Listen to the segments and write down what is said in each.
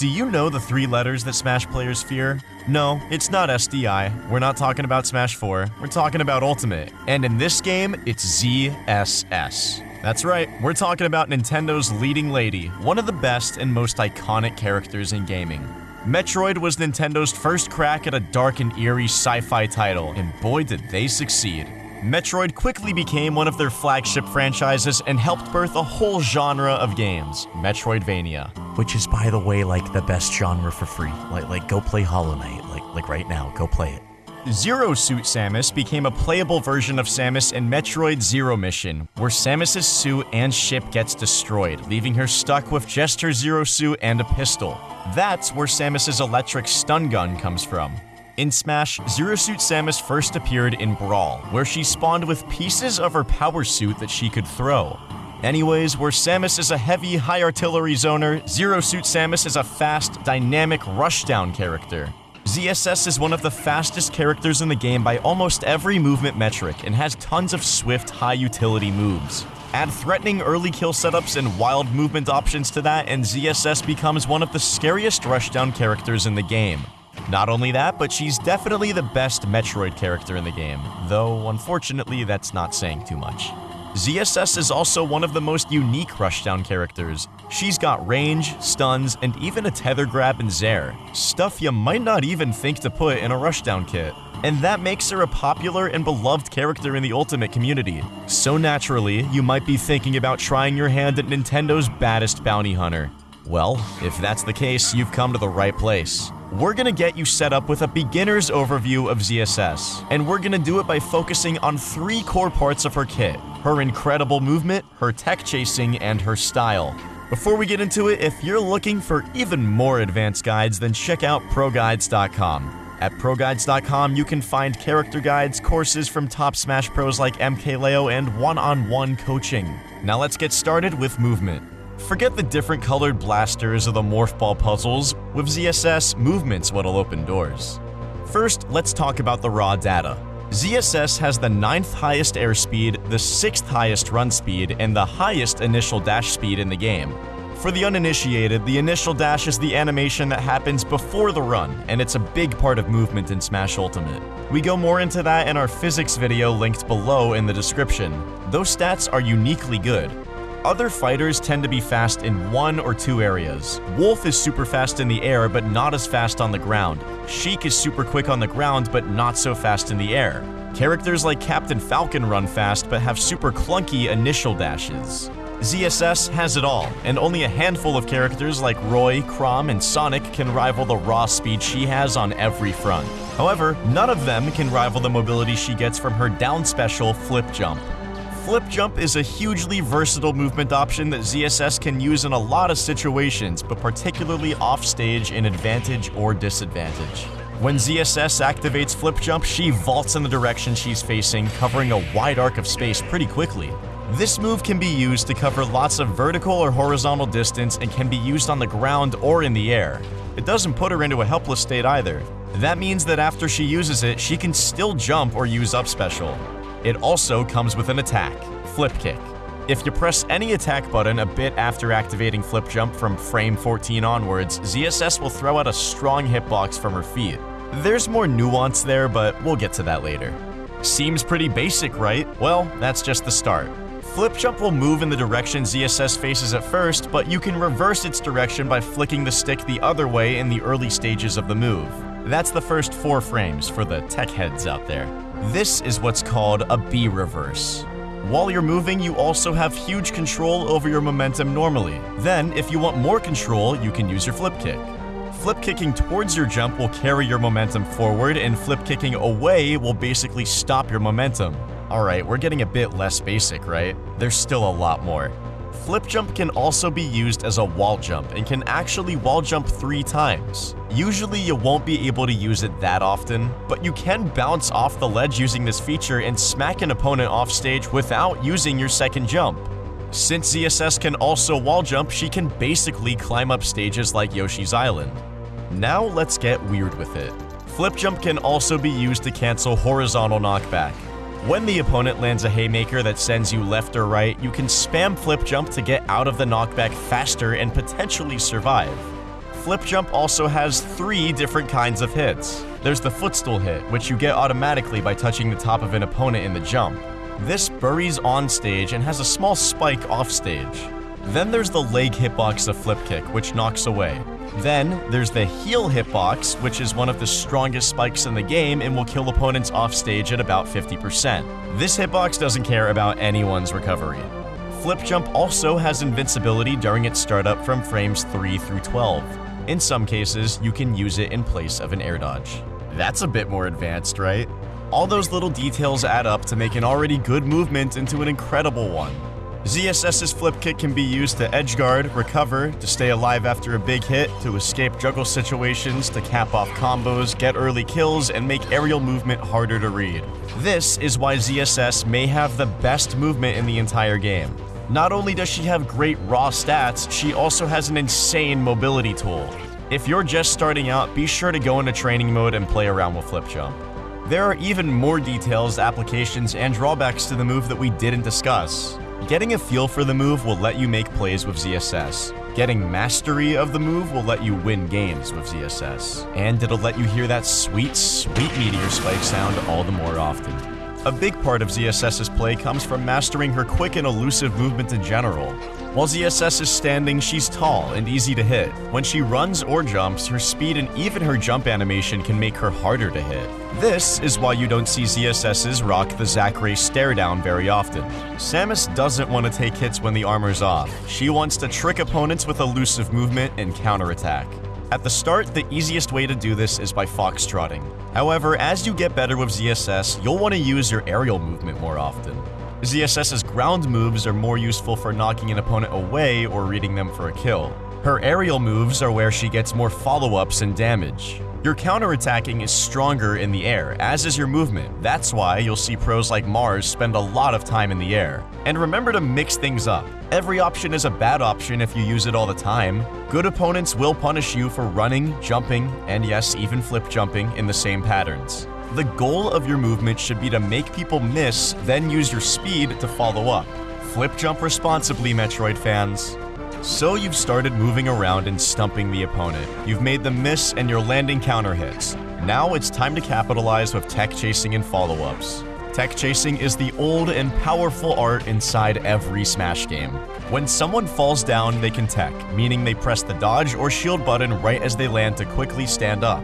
Do you know the three letters that Smash players fear? No, it's not SDI. We're not talking about Smash 4. We're talking about Ultimate. And in this game, it's ZSS. That's right, we're talking about Nintendo's leading lady, one of the best and most iconic characters in gaming. Metroid was Nintendo's first crack at a dark and eerie sci-fi title, and boy did they succeed. Metroid quickly became one of their flagship franchises and helped birth a whole genre of games, Metroidvania. Which is, by the way, like the best genre for free. Like, like go play Hollow Knight. Like, like right now, go play it. Zero Suit Samus became a playable version of Samus in Metroid Zero Mission, where Samus's suit and ship gets destroyed, leaving her stuck with just her Zero Suit and a pistol. That's where Samus's electric stun gun comes from. In Smash, Zero Suit Samus first appeared in Brawl, where she spawned with pieces of her power suit that she could throw. Anyways, where Samus is a heavy, high artillery zoner, Zero Suit Samus is a fast, dynamic rushdown character. ZSS is one of the fastest characters in the game by almost every movement metric and has tons of swift, high utility moves. Add threatening early kill setups and wild movement options to that, and ZSS becomes one of the scariest rushdown characters in the game. Not only that, but she's definitely the best Metroid character in the game, though unfortunately that's not saying too much. ZSS is also one of the most unique rushdown characters. She's got range, stuns, and even a tether grab and zair, stuff you might not even think to put in a rushdown kit. And that makes her a popular and beloved character in the Ultimate community. So naturally, you might be thinking about trying your hand at Nintendo's baddest bounty hunter. Well, if that's the case, you've come to the right place. We're gonna get you set up with a beginner's overview of ZSS, and we're gonna do it by focusing on three core parts of her kit her incredible movement, her tech chasing, and her style. Before we get into it, if you're looking for even more advanced guides, then check out ProGuides.com. At ProGuides.com, you can find character guides, courses from top Smash pros like MKLeo, and one on one coaching. Now let's get started with movement. Forget the different colored blasters or the morph ball puzzles. With ZSS, movement's what'll open doors. First, let's talk about the raw data. ZSS has the 9th highest airspeed, the 6th highest run speed, and the highest initial dash speed in the game. For the uninitiated, the initial dash is the animation that happens before the run, and it's a big part of movement in Smash Ultimate. We go more into that in our physics video linked below in the description. Those stats are uniquely good. Other fighters tend to be fast in one or two areas. Wolf is super fast in the air, but not as fast on the ground. Sheik is super quick on the ground, but not so fast in the air. Characters like Captain Falcon run fast, but have super clunky initial dashes. ZSS has it all, and only a handful of characters like Roy, Chrom, and Sonic can rival the raw speed she has on every front. However, none of them can rival the mobility she gets from her down special Flip Jump. Flip Jump is a hugely versatile movement option that ZSS can use in a lot of situations, but particularly offstage in advantage or disadvantage. When ZSS activates Flip Jump, she vaults in the direction she's facing, covering a wide arc of space pretty quickly. This move can be used to cover lots of vertical or horizontal distance and can be used on the ground or in the air. It doesn't put her into a helpless state either. That means that after she uses it, she can still jump or use up special. It also comes with an attack, Flip Kick. If you press any attack button a bit after activating Flip Jump from frame 14 onwards, ZSS will throw out a strong hitbox from her feet. There's more nuance there, but we'll get to that later. Seems pretty basic, right? Well, that's just the start. Flip Jump will move in the direction ZSS faces at first, but you can reverse its direction by flicking the stick the other way in the early stages of the move. That's the first four frames for the tech heads out there. This is what's called a B reverse. While you're moving, you also have huge control over your momentum normally. Then, if you want more control, you can use your flip kick. Flip kicking towards your jump will carry your momentum forward, and flip kicking away will basically stop your momentum. Alright, we're getting a bit less basic, right? There's still a lot more. Flip jump can also be used as a wall jump and can actually wall jump three times. Usually you won't be able to use it that often, but you can bounce off the ledge using this feature and smack an opponent off stage without using your second jump. Since ZSS can also wall jump, she can basically climb up stages like Yoshi's Island. Now let's get weird with it. Flip jump can also be used to cancel horizontal knockback. When the opponent lands a haymaker that sends you left or right, you can spam flip jump to get out of the knockback faster and potentially survive. Flip Jump also has three different kinds of hits. There's the footstool hit, which you get automatically by touching the top of an opponent in the jump. This buries on stage and has a small spike off stage. Then there's the leg hitbox of Flip Kick, which knocks away. Then there's the heel hitbox, which is one of the strongest spikes in the game and will kill opponents off stage at about 50%. This hitbox doesn't care about anyone's recovery. Flip Jump also has invincibility during its startup from frames 3 through 12. In some cases, you can use it in place of an air dodge. That's a bit more advanced, right? All those little details add up to make an already good movement into an incredible one. ZSS's flip kick can be used to edge guard, recover, to stay alive after a big hit, to escape juggle situations, to cap off combos, get early kills, and make aerial movement harder to read. This is why ZSS may have the best movement in the entire game. Not only does she have great raw stats, she also has an insane mobility tool. If you're just starting out, be sure to go into training mode and play around with Flip Jump. There are even more details, applications, and drawbacks to the move that we didn't discuss. Getting a feel for the move will let you make plays with ZSS. Getting mastery of the move will let you win games with ZSS. And it'll let you hear that sweet, sweet meteor spike sound all the more often. A big part of ZSS's play comes from mastering her quick and elusive movement in general. While ZSS is standing, she's tall and easy to hit. When she runs or jumps, her speed and even her jump animation can make her harder to hit. This is why you don't see ZSS's rock the Zachary stare down very often. Samus doesn't want to take hits when the armor's off. She wants to trick opponents with elusive movement and counterattack. At the start, the easiest way to do this is by foxtrotting. However, as you get better with ZSS, you'll want to use your aerial movement more often. ZSS's ground moves are more useful for knocking an opponent away or reading them for a kill. Her aerial moves are where she gets more follow-ups and damage. Your counterattacking is stronger in the air, as is your movement. That's why you'll see pros like Marss spend a lot of time in the air. And remember to mix things up. Every option is a bad option if you use it all the time. Good opponents will punish you for running, jumping, and yes, even flip jumping in the same patterns. The goal of your movement should be to make people miss, then use your speed to follow up. Flip jump responsibly, Metroid fans. So you've started moving around and stumping the opponent. You've made them miss and you're landing counter hits. Now it's time to capitalize with tech chasing and follow-ups. Tech chasing is the old and powerful art inside every Smash game. When someone falls down, they can tech, meaning they press the dodge or shield button right as they land to quickly stand up.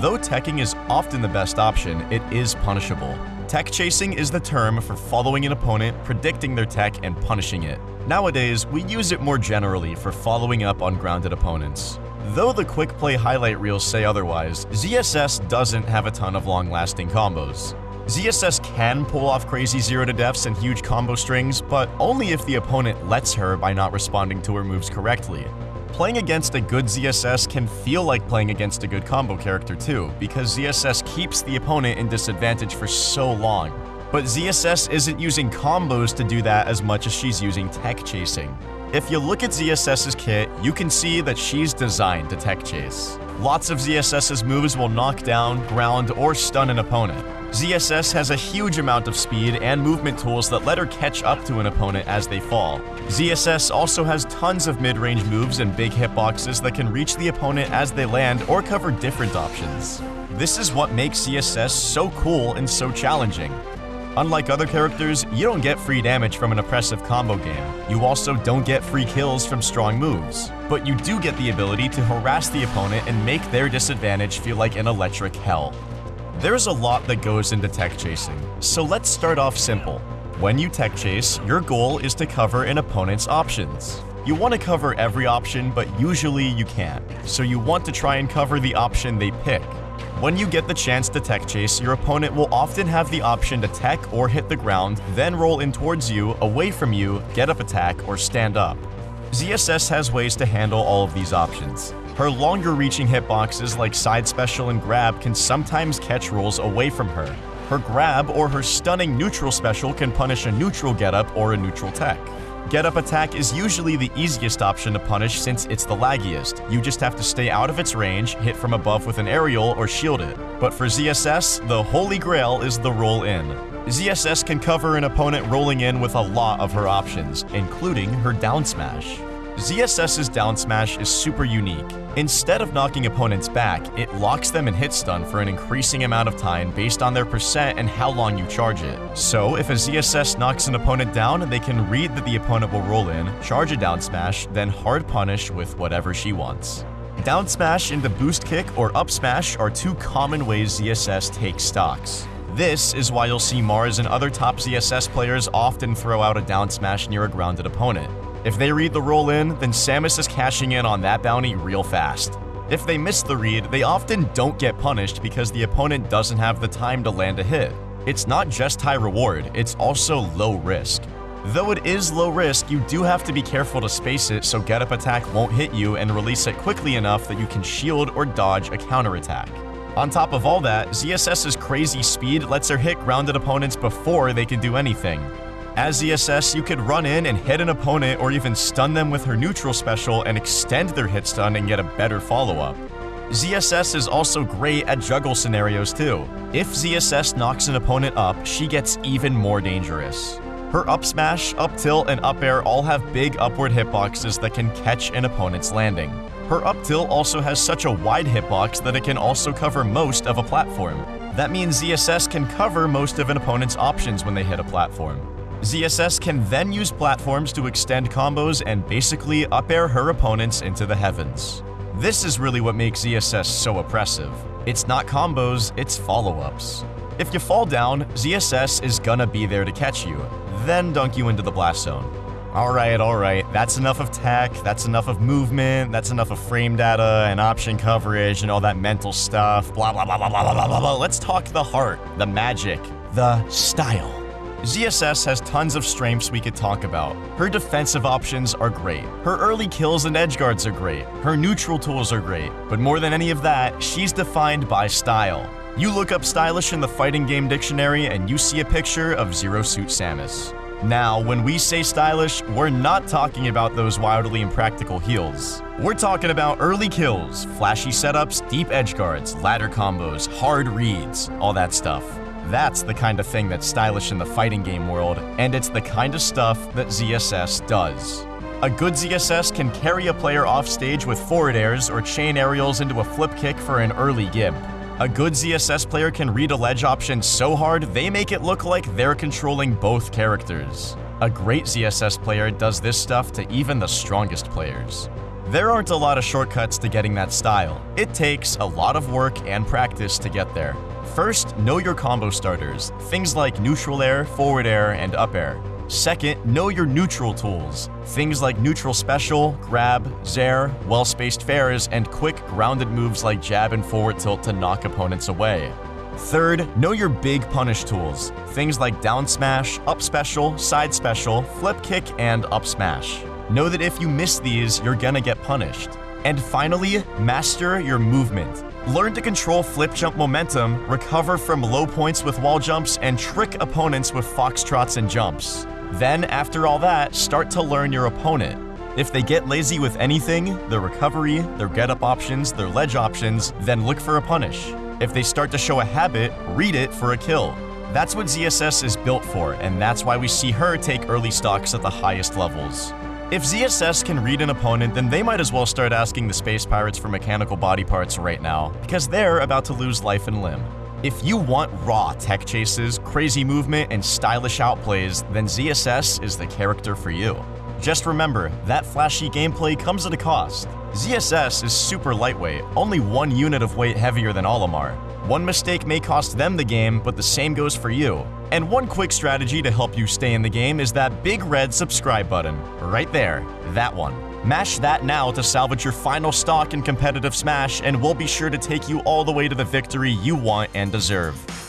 Though teching is often the best option, it is punishable. Tech chasing is the term for following an opponent, predicting their tech, and punishing it. Nowadays, we use it more generally for following up on grounded opponents. Though the quick play highlight reels say otherwise, ZSS doesn't have a ton of long-lasting combos. ZSS can pull off crazy zero to deaths and huge combo strings, but only if the opponent lets her by not responding to her moves correctly. Playing against a good ZSS can feel like playing against a good combo character too, because ZSS keeps the opponent in disadvantage for so long. But ZSS isn't using combos to do that as much as she's using tech chasing. If you look at ZSS's kit, you can see that she's designed to tech chase. Lots of ZSS's moves will knock down, ground, or stun an opponent. ZSS has a huge amount of speed and movement tools that let her catch up to an opponent as they fall. ZSS also has tons of mid-range moves and big hitboxes that can reach the opponent as they land or cover different options. This is what makes ZSS so cool and so challenging. Unlike other characters, you don't get free damage from an oppressive combo game. You also don't get free kills from strong moves. But you do get the ability to harass the opponent and make their disadvantage feel like an electric hell. There's a lot that goes into tech chasing, so let's start off simple. When you tech chase, your goal is to cover an opponent's options. You want to cover every option, but usually you can't, so you want to try and cover the option they pick. When you get the chance to tech chase, your opponent will often have the option to tech or hit the ground, then roll in towards you, away from you, get up attack, or stand up. ZSS has ways to handle all of these options. Her longer reaching hitboxes like side special and grab can sometimes catch rolls away from her. Her grab or her stunning neutral special can punish a neutral getup or a neutral tech. Getup attack is usually the easiest option to punish since it's the laggiest. You just have to stay out of its range, hit from above with an aerial, or shield it. But for ZSS, the holy grail is the roll in. ZSS can cover an opponent rolling in with a lot of her options, including her down smash. ZSS's down smash is super unique. Instead of knocking opponents back, it locks them in hit stun for an increasing amount of time based on their percent and how long you charge it. So, if a ZSS knocks an opponent down, they can read that the opponent will roll in, charge a down smash, then hard punish with whatever she wants. Down smash into boost kick or up smash are two common ways ZSS takes stocks. This is why you'll see Marss and other top ZSS players often throw out a down smash near a grounded opponent. If they read the roll in, then Samus is cashing in on that bounty real fast. If they miss the read, they often don't get punished because the opponent doesn't have the time to land a hit. It's not just high reward, it's also low risk. Though it is low risk, you do have to be careful to space it so get up attack won't hit you and release it quickly enough that you can shield or dodge a counterattack. On top of all that, ZSS's crazy speed lets her hit grounded opponents before they can do anything. As ZSS, you could run in and hit an opponent or even stun them with her neutral special and extend their hit stun and get a better follow-up. ZSS is also great at juggle scenarios too. If ZSS knocks an opponent up, she gets even more dangerous. Her up smash, up tilt, and up air all have big upward hitboxes that can catch an opponent's landing. Her up tilt also has such a wide hitbox that it can also cover most of a platform. That means ZSS can cover most of an opponent's options when they hit a platform. ZSS can then use platforms to extend combos and basically up air her opponents into the heavens. This is really what makes ZSS so oppressive. It's not combos, it's follow-ups. If you fall down, ZSS is gonna be there to catch you, then dunk you into the blast zone. Alright, alright, that's enough of tech, that's enough of movement, that's enough of frame data and option coverage and all that mental stuff, blah blah blah blah blah blah blah blah. Let's talk the heart, the magic, the style. ZSS has tons of strengths we could talk about. Her defensive options are great. Her early kills and edge guards are great. Her neutral tools are great. But more than any of that, she's defined by style. You look up stylish in the fighting game dictionary and you see a picture of Zero Suit Samus. Now, when we say stylish, we're not talking about those wildly impractical heels. We're talking about early kills, flashy setups, deep edge guards, ladder combos, hard reads, all that stuff. That's the kind of thing that's stylish in the fighting game world, and it's the kind of stuff that ZSS does. A good ZSS can carry a player off stage with forward airs or chain aerials into a flip kick for an early gimp. A good ZSS player can read a ledge option so hard they make it look like they're controlling both characters. A great ZSS player does this stuff to even the strongest players. There aren't a lot of shortcuts to getting that style. It takes a lot of work and practice to get there. First, know your combo starters, things like neutral air, forward air, and up air. Second, know your neutral tools, things like neutral special, grab, zair, well-spaced fairs, and quick grounded moves like jab and forward tilt to knock opponents away. Third, know your big punish tools, things like down smash, up special, side special, flip kick, and up smash. Know that if you miss these, you're gonna get punished. And finally, master your movement. Learn to control flip jump momentum, recover from low points with wall jumps, and trick opponents with foxtrots and jumps. Then, after all that, start to learn your opponent. If they get lazy with anything, their recovery, their get-up options, their ledge options, then look for a punish. If they start to show a habit, read it for a kill. That's what ZSS is built for, and that's why we see her take early stocks at the highest levels. If ZSS can read an opponent, then they might as well start asking the Space Pirates for mechanical body parts right now, because they're about to lose life and limb. If you want raw tech chases, crazy movement, and stylish outplays, then ZSS is the character for you. Just remember, that flashy gameplay comes at a cost. ZSS is super lightweight, only one unit of weight heavier than Olimar. One mistake may cost them the game, but the same goes for you. And one quick strategy to help you stay in the game is that big red subscribe button. Right there, that one. Mash that now to salvage your final stock in competitive Smash, and we'll be sure to take you all the way to the victory you want and deserve.